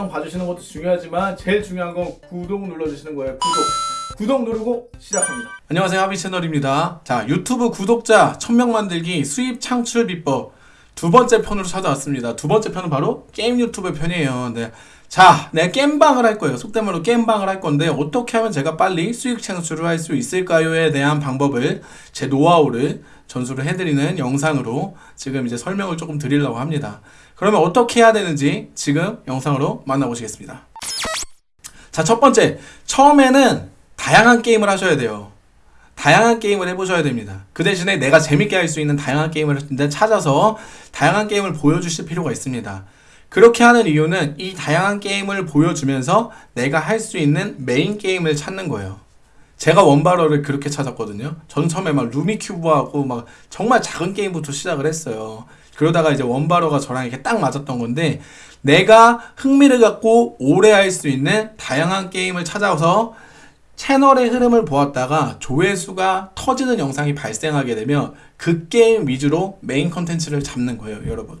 영상 봐주시는 것도 중요하지만 제일 중요한 건 구독 눌러주시는 거예요. 구독. 구독 누르고 시작합니다. 안녕하세요 하비 채널입니다 자 유튜브 구독자 1000명 만들기 수입 창출 비법 두 번째 편으로 찾아왔습니다 두 번째 편은 바로 게임 유튜브 편이에요 네. 자 내가 게임방을 할 거예요 속된 말로 게임방을 할 건데 어떻게 하면 제가 빨리 수익 창출을 할 수 있을까요에 대한 방법을 제 노하우를 전수를 해드리는 영상으로 지금 이제 설명을 조금 드리려고 합니다 그러면 어떻게 해야 되는지 지금 영상으로 만나보시겠습니다 자 첫 번째 처음에는 다양한 게임을 하셔야 돼요. 다양한 게임을 해보셔야 됩니다. 그 대신에 내가 재밌게 할 수 있는 다양한 게임을 찾아서 다양한 게임을 보여주실 필요가 있습니다. 그렇게 하는 이유는 이 다양한 게임을 보여주면서 내가 할 수 있는 메인 게임을 찾는 거예요. 제가 원바로를 그렇게 찾았거든요. 전 처음에 막 루미큐브하고 막 정말 작은 게임부터 시작을 했어요. 그러다가 이제 원바러가 저랑 이렇게 딱 맞았던 건데 내가 흥미를 갖고 오래 할 수 있는 다양한 게임을 찾아서 채널의 흐름을 보았다가 조회수가 터지는 영상이 발생하게 되면 그 게임 위주로 메인 컨텐츠를 잡는 거예요, 여러분.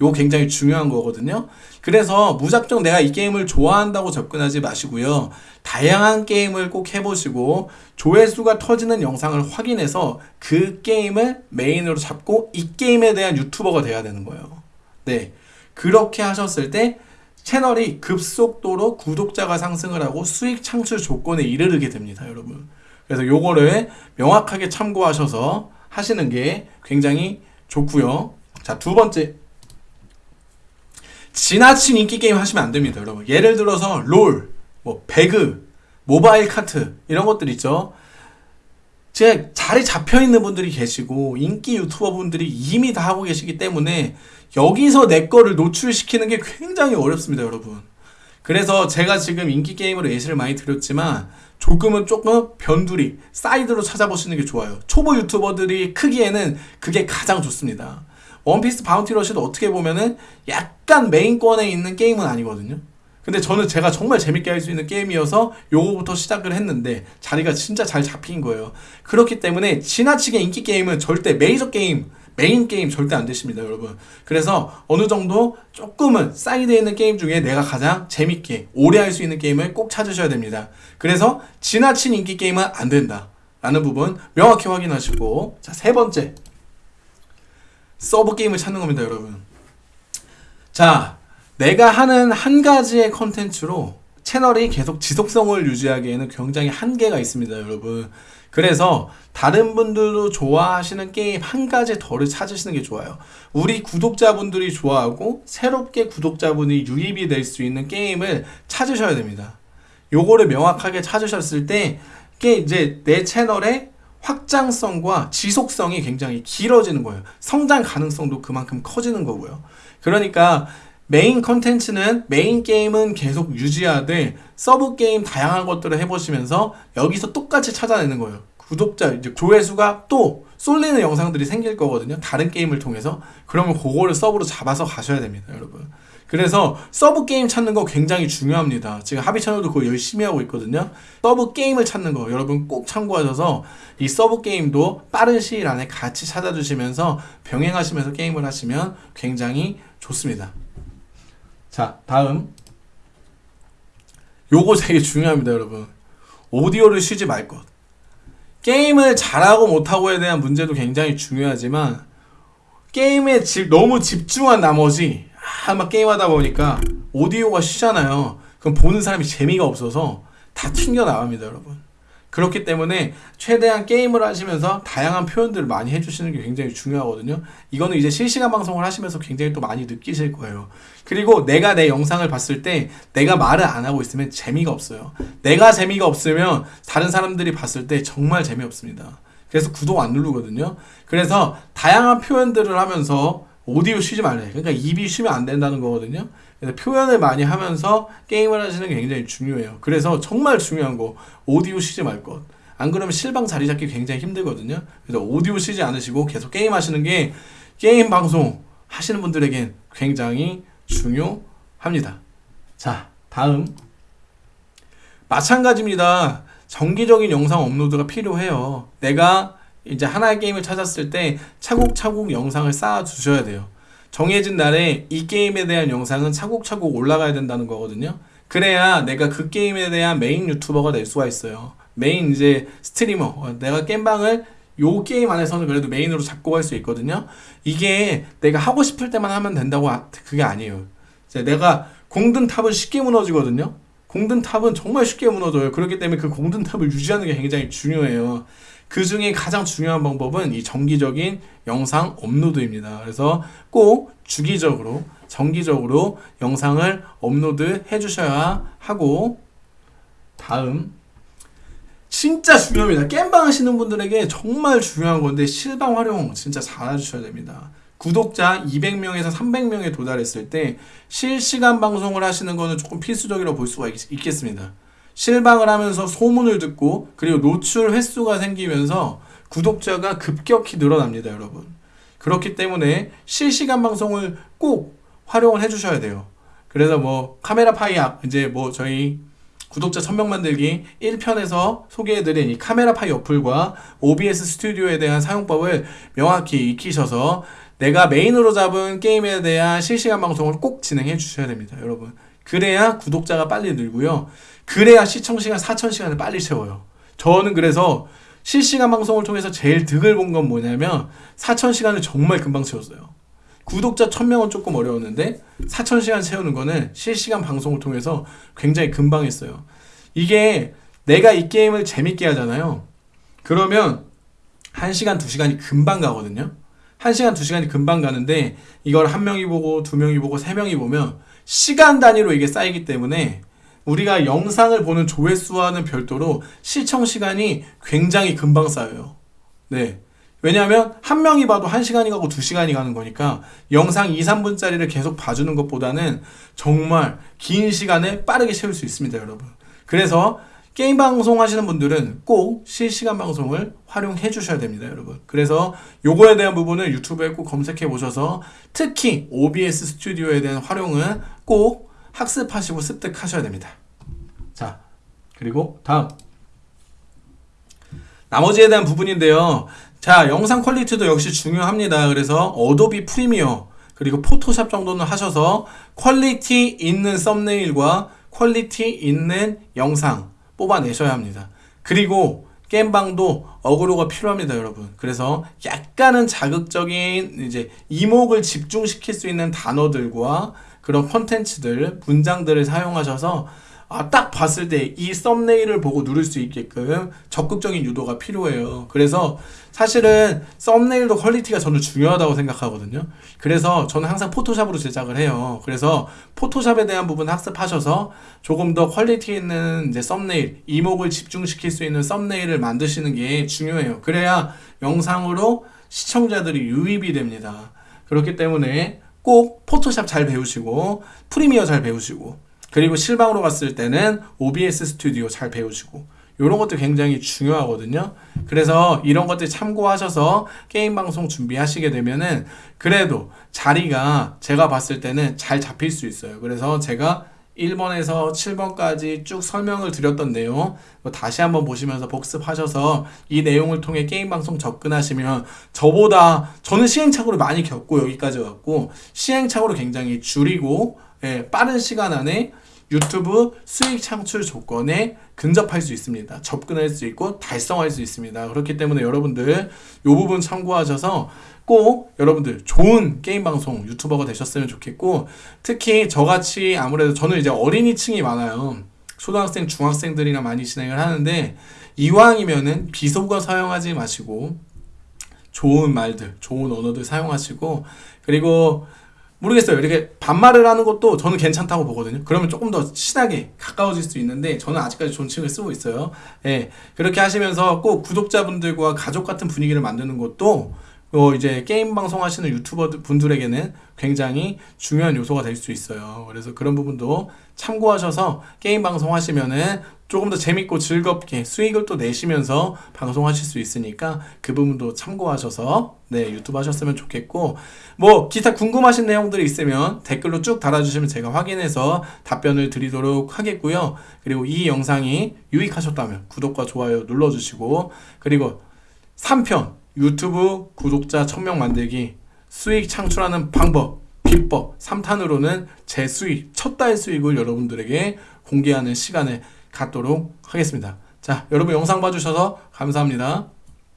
이거 굉장히 중요한 거거든요. 그래서 무작정 내가 이 게임을 좋아한다고 접근하지 마시고요. 다양한 게임을 꼭 해보시고 조회수가 터지는 영상을 확인해서 그 게임을 메인으로 잡고 이 게임에 대한 유튜버가 돼야 되는 거예요. 네. 그렇게 하셨을 때 채널이 급속도로 구독자가 상승을 하고 수익 창출 조건에 이르게 됩니다, 여러분. 그래서 요거를 명확하게 참고하셔서 하시는 게 굉장히 좋고요. 자, 두 번째. 지나친 인기 게임 하시면 안 됩니다, 여러분. 예를 들어서 롤, 뭐 배그, 모바일 카트 이런 것들 있죠. 제 자리 잡혀 있는 분들이 계시고 인기 유튜버 분들이 이미 다 하고 계시기 때문에 여기서 내 거를 노출시키는 게 굉장히 어렵습니다, 여러분. 그래서 제가 지금 인기 게임으로 예시를 많이 드렸지만 조금은 조금 변두리, 사이드로 찾아보시는 게 좋아요. 초보 유튜버들이 크기에는 그게 가장 좋습니다. 원피스 바운티 러시도 어떻게 보면은 약간 메인권에 있는 게임은 아니거든요. 근데 저는 제가 정말 재밌게 할 수 있는 게임이어서 요거부터 시작을 했는데 자리가 진짜 잘 잡힌 거예요. 그렇기 때문에 지나치게 인기 게임은 절대 메이저 게임, 메인 게임 절대 안 되십니다, 여러분. 그래서 어느 정도 조금은 사이드에 있는 게임 중에 내가 가장 재밌게 오래 할 수 있는 게임을 꼭 찾으셔야 됩니다. 그래서 지나친 인기 게임은 안 된다. 라는 부분 명확히 확인하시고 자, 세 번째. 서브 게임을 찾는 겁니다, 여러분. 자, 내가 하는 한 가지의 컨텐츠로 채널이 계속 지속성을 유지하기에는 굉장히 한계가 있습니다, 여러분. 그래서 다른 분들도 좋아하시는 게임 한 가지 더를 찾으시는 게 좋아요. 우리 구독자분들이 좋아하고 새롭게 구독자분이 유입이 될 수 있는 게임을 찾으셔야 됩니다. 요거를 명확하게 찾으셨을 때 이게 이제 내 채널의 확장성과 지속성이 굉장히 길어지는 거예요. 성장 가능성도 그만큼 커지는 거고요. 그러니까 메인 컨텐츠는 메인 게임은 계속 유지하되 서브 게임 다양한 것들을 해보시면서 여기서 똑같이 찾아내는 거예요. 구독자 이제 조회수가 또 쏠리는 영상들이 생길 거거든요. 다른 게임을 통해서 그러면 그거를 서브로 잡아서 가셔야 됩니다, 여러분. 그래서 서브 게임 찾는 거 굉장히 중요합니다. 지금 하비 채널도 그거 열심히 하고 있거든요. 서브 게임을 찾는 거 여러분 꼭 참고하셔서 이 서브 게임도 빠른 시일 안에 같이 찾아주시면서 병행하시면서 게임을 하시면 굉장히 좋습니다. 자, 다음. 요거 되게 중요합니다, 여러분. 오디오를 쉬지 말 것. 게임을 잘하고 못하고에 대한 문제도 굉장히 중요하지만, 게임에 집, 너무 집중한 나머지, 아, 막 게임하다 보니까 오디오가 쉬잖아요. 그럼 보는 사람이 재미가 없어서 다 튕겨 나갑니다, 여러분. 그렇기 때문에 최대한 게임을 하시면서 다양한 표현들을 많이 해주시는 게 굉장히 중요하거든요. 이거는 이제 실시간 방송을 하시면서 굉장히 또 많이 느끼실 거예요. 그리고 내가 내 영상을 봤을 때 내가 말을 안 하고 있으면 재미가 없어요. 내가 재미가 없으면 다른 사람들이 봤을 때 정말 재미없습니다. 그래서 구독 안 누르거든요. 그래서 다양한 표현들을 하면서 오디오 쉬지 말래. 그러니까 입이 쉬면 안 된다는 거거든요. 그래서 표현을 많이 하면서 게임을 하시는 게 굉장히 중요해요. 그래서 정말 중요한 거 오디오 쉬지 말 것. 안 그러면 실방 자리 잡기 굉장히 힘들거든요. 그래서 오디오 쉬지 않으시고 계속 게임 하시는 게 게임 방송 하시는 분들에겐 굉장히 중요합니다. 자, 다음. 마찬가지입니다. 정기적인 영상 업로드가 필요해요. 내가 이제 하나의 게임을 찾았을 때 차곡차곡 영상을 쌓아 주셔야 돼요. 정해진 날에 이 게임에 대한 영상은 차곡차곡 올라가야 된다는 거거든요. 그래야 내가 그 게임에 대한 메인 유튜버가 될 수가 있어요. 메인 이제 스트리머. 어, 내가 게임방을 요 게임 안에서는 그래도 메인으로 잡고 갈 수 있거든요. 이게 내가 하고 싶을 때만 하면 된다고 아- 그게 아니에요. 내가 공든 탑은 쉽게 무너지거든요. 공든 탑은 정말 쉽게 무너져요. 그렇기 때문에 그 공든 탑을 유지하는 게 굉장히 중요해요. 그 중에 가장 중요한 방법은 이 정기적인 영상 업로드입니다. 그래서 꼭 주기적으로, 정기적으로 영상을 업로드 해주셔야 하고, 다음. 진짜 중요합니다. 겜방 하시는 분들에게 정말 중요한 건데, 실방 활용 진짜 잘 해주셔야 됩니다. 구독자 200명에서 300명에 도달했을 때 실시간 방송을 하시는 거는 조금 필수적이라고 볼 수가 있, 있겠습니다. 실방을 하면서 소문을 듣고 그리고 노출 횟수가 생기면서 구독자가 급격히 늘어납니다, 여러분. 그렇기 때문에 실시간 방송을 꼭 활용을 해주셔야 돼요. 그래서 뭐 카메라 파이 아- 이제 뭐 저희 구독자 1000명 만들기 1편에서 소개해드린 이 카메라 파이 어플과 OBS 스튜디오에 대한 사용법을 명확히 익히셔서 내가 메인으로 잡은 게임에 대한 실시간 방송을 꼭 진행해 주셔야 됩니다, 여러분. 그래야 구독자가 빨리 늘고요. 그래야 시청시간 4,000시간을 빨리 채워요. 저는 그래서 실시간 방송을 통해서 제일 득을 본 건 뭐냐면 4,000시간을 정말 금방 채웠어요. 구독자 1000명은 조금 어려웠는데 4,000시간 채우는 거는 실시간 방송을 통해서 굉장히 금방 했어요. 이게 내가 이 게임을 재밌게 하잖아요. 그러면 1시간, 2시간이 금방 가거든요. 1시간, 2시간이 금방 가는데 이걸 한 명이 보고 두 명이 보고 세 명이 보면 시간 단위로 이게 쌓이기 때문에 우리가 영상을 보는 조회수와는 별도로 시청 시간이 굉장히 금방 쌓여요. 네. 왜냐하면 한 명이 봐도 한 시간이 가고 두 시간이 가는 거니까 영상 2, 3분짜리를 계속 봐주는 것보다는 정말 긴 시간에 빠르게 채울 수 있습니다, 여러분. 그래서 게임 방송 하시는 분들은 꼭 실시간 방송을 활용해 주셔야 됩니다, 여러분. 그래서 요거에 대한 부분을 유튜브에 꼭 검색해 보셔서 특히 OBS 스튜디오에 대한 활용은 꼭 학습하시고 습득하셔야 됩니다. 자, 그리고 다음. 나머지에 대한 부분인데요. 자, 영상 퀄리티도 역시 중요합니다. 그래서 어도비 프리미어 그리고 포토샵 정도는 하셔서 퀄리티 있는 썸네일과 퀄리티 있는 영상 뽑아내셔야 합니다. 그리고 겜방도 어그로가 필요합니다, 여러분. 그래서 약간은 자극적인 이제 이목을 집중시킬 수 있는 단어들과 그런 콘텐츠들, 문장들을 사용하셔서 아, 딱 봤을 때 이 썸네일을 보고 누를 수 있게끔 적극적인 유도가 필요해요. 그래서 사실은 썸네일도 퀄리티가 저는 중요하다고 생각하거든요. 그래서 저는 항상 포토샵으로 제작을 해요. 그래서 포토샵에 대한 부분 학습하셔서 조금 더 퀄리티 있는 이제 썸네일, 이목을 집중시킬 수 있는 썸네일을 만드시는 게 중요해요. 그래야 영상으로 시청자들이 유입이 됩니다. 그렇기 때문에 꼭 포토샵 잘 배우시고 프리미어 잘 배우시고 그리고 실방으로 갔을 때는 OBS 스튜디오 잘 배우시고 이런 것도 굉장히 중요하거든요. 그래서 이런 것들 참고하셔서 게임 방송 준비하시게 되면은 그래도 자리가 제가 봤을 때는 잘 잡힐 수 있어요. 그래서 제가 1번에서 7번까지 쭉 설명을 드렸던 내용 뭐 다시 한번 보시면서 복습하셔서 이 내용을 통해 게임 방송 접근하시면 저보다 저는 시행착오를 많이 겪고 여기까지 왔고 시행착오를 굉장히 줄이고 예, 빠른 시간 안에 유튜브 수익 창출 조건에 근접할 수 있습니다. 접근할 수 있고 달성할 수 있습니다. 그렇기 때문에 여러분들 이 부분 참고하셔서 꼭 여러분들 좋은 게임 방송 유튜버가 되셨으면 좋겠고 특히 저같이 아무래도 저는 이제 어린이 층이 많아요. 초등학생, 중학생들이랑 많이 진행을 하는데 이왕이면은 비속어 사용하지 마시고 좋은 말들, 좋은 언어들 사용하시고 그리고 모르겠어요. 이렇게 반말을 하는 것도 저는 괜찮다고 보거든요. 그러면 조금 더 친하게 가까워질 수 있는데 저는 아직까지 존칭을 쓰고 있어요. 예. 그렇게 하시면서 꼭 구독자분들과 가족 같은 분위기를 만드는 것도 어 이제 게임 방송 하시는 유튜버 분들에게는 굉장히 중요한 요소가 될 수 있어요. 그래서 그런 부분도 참고하셔서 게임 방송 하시면은 조금 더 재밌고 즐겁게 수익을 또 내시면서 방송하실 수 있으니까 그 부분도 참고하셔서 네 유튜브 하셨으면 좋겠고 뭐 기타 궁금하신 내용들이 있으면 댓글로 쭉 달아주시면 제가 확인해서 답변을 드리도록 하겠고요. 그리고 이 영상이 유익하셨다면 구독과 좋아요 눌러주시고 그리고 3편 유튜브 구독자 1000명 만들기 수익 창출하는 방법 비법 3탄으로는 제 수익, 첫 달 수익을 여러분들에게 공개하는 시간을 갖도록 하겠습니다. 자, 여러분 영상 봐주셔서 감사합니다.